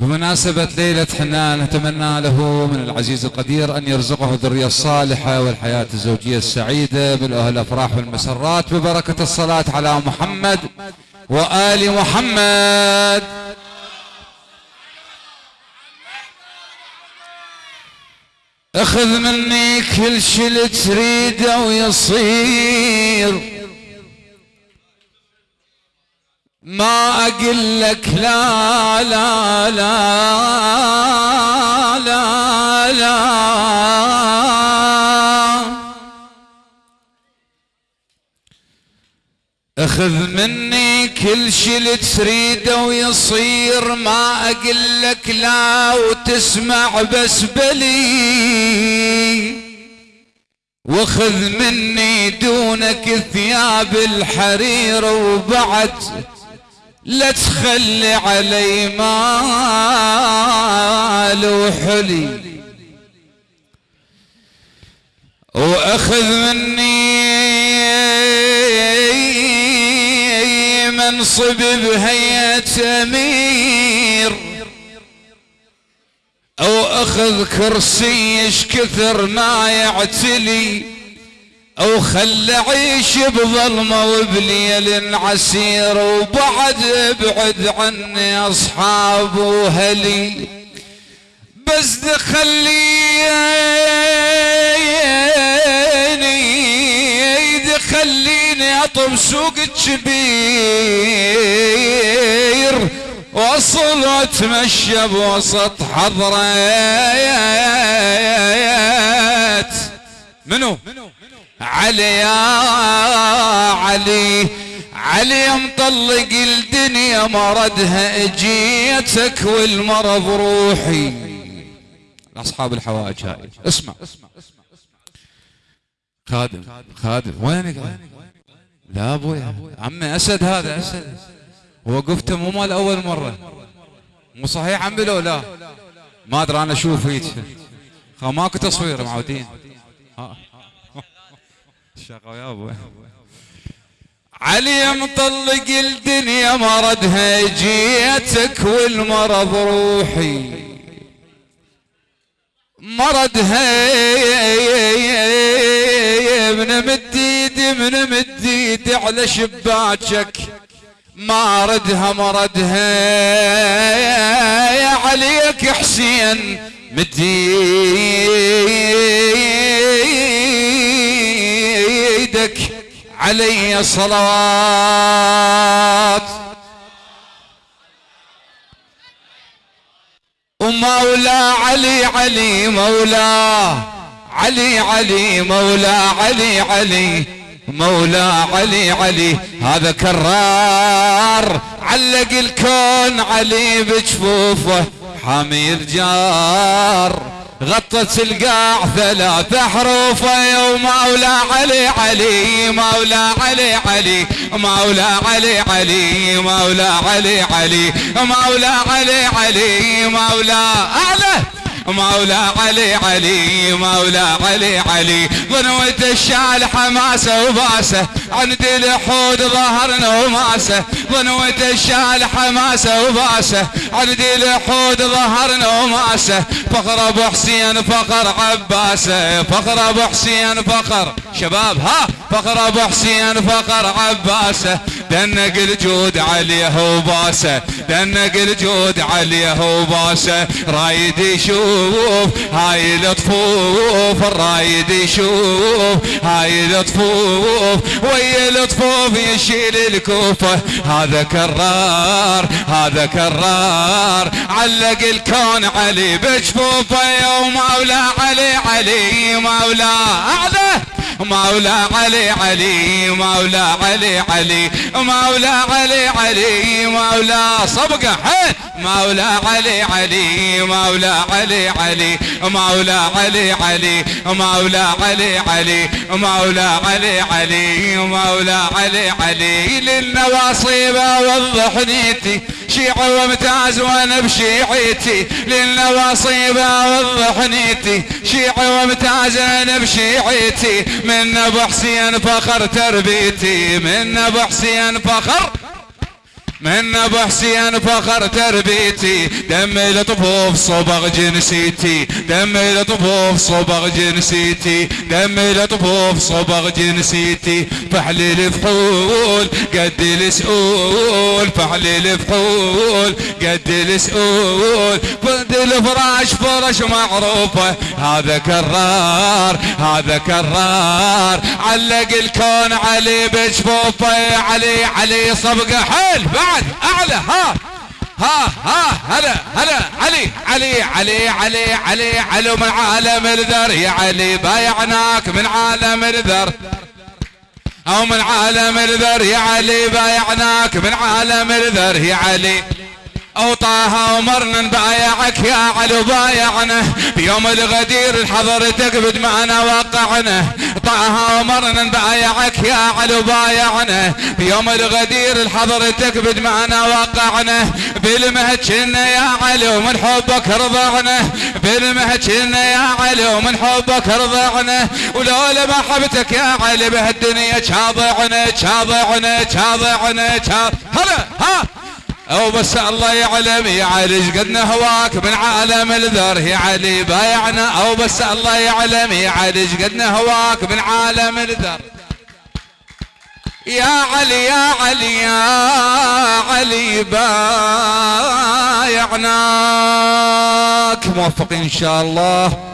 بمناسبة ليلة حنان نتمنى له من العزيز القدير أن يرزقه الذرية الصالحة والحياة الزوجية السعيدة بالأهل الأفراح والمسرات. ببركة الصلاة على محمد وآل محمد. اخذ مني كل شي اللي تريده ويصير. ما أقول لك لا لا لا لا لا أخذ مني كل شي اللي تريده ويصير ما أقول لك لا وتسمع بس بلي. وخذ مني دونك ثياب الحرير وبعد لا تخلي علي مال وحلي. وأخذ مني منصب بهيئة أمير. أو أخذ كرسي إيش كثر ما يعتلي. أو خل عيش بظلمة وبليل عسير وبعد ابعد عني أصحاب وهلي. بس دخليني دخليني أطب سوق الكبير وأصل واتمشى بوسط حضرات. منو؟ علي يا علي. علي مطلق الدنيا مرضها اجيتك والمرض روحي. اصحاب الحوائج هاي. اسمع. خادم خادم وينك؟ لا أبوي. عمي أسد هذا. اسد وقفت مو مال أول مرة. مو صحيح عمي لو لا. ما أدري أنا أشوف هيك. ماكو تصوير معودين. الشقا يا ابو علي مطلق الدنيا مرضها جيتك والمرض روحي. مرضها من مديد من مديد على شباكك. ما ردها مردها عليك حسين مديدك علي صلوات. ومولى علي علي مولى علي علي مولى علي علي مولى علي علي. هذا كرار علق الكون علي بجفوفه حامي الجار. غطت القاع ثلاث حروف يا مولى علي علي مولى علي علي مولى علي علي مولى علي علي مولى علي علي مولى. اعلى مولى علي علي مولى علي علي. ظنوة الشال حماسة وباسة عند الحود ظهرنا وماسة. ظنوة الشال حماسة وباسة عند الحود ظهرنا وماسة. فخر أبو حسين فخر عباسة فخر أبو حسين فخر. شباب ها فخر أبو حسين فخر عباسة. دنق الجود عليه وباسه دنق الجود عليه وباسه رايد يشوف هاي الطفوف الرايد يشوف هاي الطفوف ويا الطفوف يشيل الكوفة هذا كرار هذا كرار علق الكون علي بجفوفه يا مولا علي علي مولا. اعلى مولا علي علي مولا علي علي مولا علي علي مولا صبقة مولا علي علي مولا علي علي مولا علي علي مولا علي علي مولا علي علي مولا علي علي للنواصيب وضح شيعة وامتاز وأنا بشيعتي للنواصيب وضح نيتي شيعة وامتاز أنا بشيعتي من ابو حسين فخر تربيتي. من ابو حسين فخر من ابو حسين فخر تربيتي. دمي الطفوف صبغ جنسيتي. دمي الطفوف صبغ جنسيتي. دمي الطفوف صبغ جنسيتي. فحلي الفحول قد السؤول. فحلي الفحول قد السؤول. فد الفراش فرش معروفة. هذا كرار هذا كرار. علق الكون علي بجفوفه علي علي صبقه حيل بعد أعلى. ها. ها ها. هلا هلا. علي علي علي علي علي. علو من عالم الذر. يا علي بايعناك من عالم الذر. أو من عالم الذر. يا علي بايعناك من عالم الذر. يا علي. أو ومرنا نبايعك يا علي بايعنا. بيوم الغدير حضرتك بدمعنا وقعنا طه ومرنا نبايعك يا علي بايعنا. بيوم الغدير حضرتك بدمعنا وقعنا بالمهد كنا يا علي ومن حبك رضعنا. بالمهد كنا يا علي ومن حبك رضعنا. ولولا محبتك يا علي بهالدنيا شاضعنا شاضعنا شاضعنا هلا ها! أو بس الله يعلم يا علي قد نهواك؟ من عالم الذر يا علي بايعنا. أو بس الله يعلم يا علي قد نهواك؟ من عالم الذر. يا علي يا علي يا علي بايعناك. موفقين إن شاء الله.